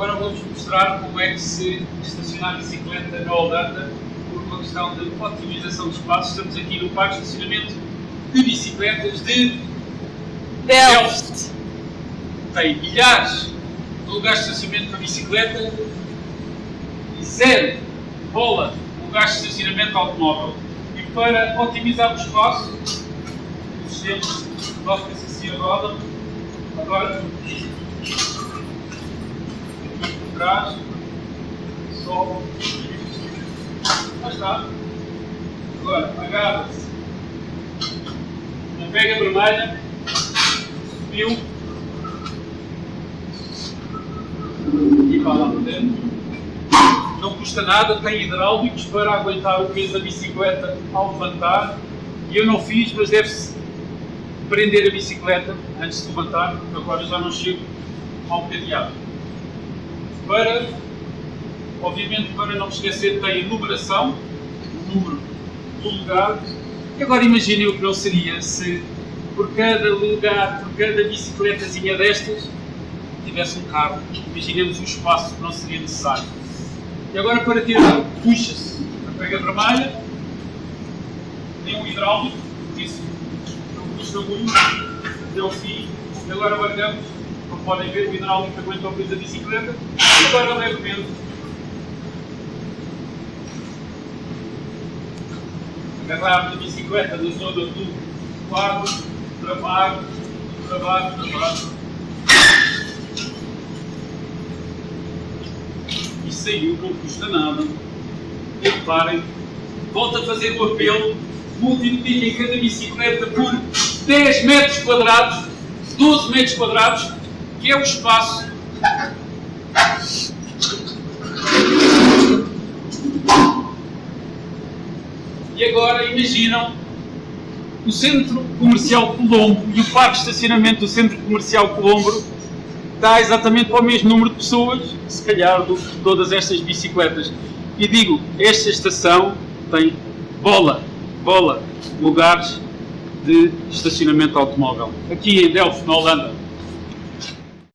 Agora vou-vos mostrar como é que se estaciona a bicicleta na Holanda por uma questão de otimização de espaço. Estamos aqui no parque de estacionamento de bicicletas de Delft. Tem milhares de lugares de estacionamento para bicicleta e zero bola lugares de estacionamento automóvel. E para otimizar o espaço, o sistema assim a roda. Agora, sobe. Lá está. Agora, agarra-se na pega vermelha, subiu e vai lá para dentro não custa nada, tem hidráulicos para aguentar o peso da bicicleta ao levantar. E eu não fiz, mas deve-se prender a bicicleta antes de levantar, porque agora já não chego ao cadeado. Para, obviamente, para não esquecer, tem a numeração, o número do lugar. E agora imaginem o que não seria se por cada lugar, por cada bicicletazinha destas, tivesse um carro. Imaginemos o espaço que não seria necessário. E agora para tirar, puxa-se a pega vermelha, tem um hidráulico, isso não custa muito, ao fim. E agora guardamos, como podem ver, o hidráulico aguenta o peso da bicicleta. E agora levemente agarrar a bicicleta da zona do quadro, travar, travar, travar. saiu, não custa nada. E reparem, volto a fazer o apelo, multipliquem cada bicicleta por 10 metros quadrados, 12 metros quadrados, que é o espaço E agora imaginam o Centro Comercial Colombo e o Parque de Estacionamento do Centro Comercial Colombo dá exatamente para o mesmo número de pessoas, se calhar, do que todas estas bicicletas. E digo, esta estação tem bola, bola, lugares de estacionamento automóvel. Aqui em Delft, na Holanda.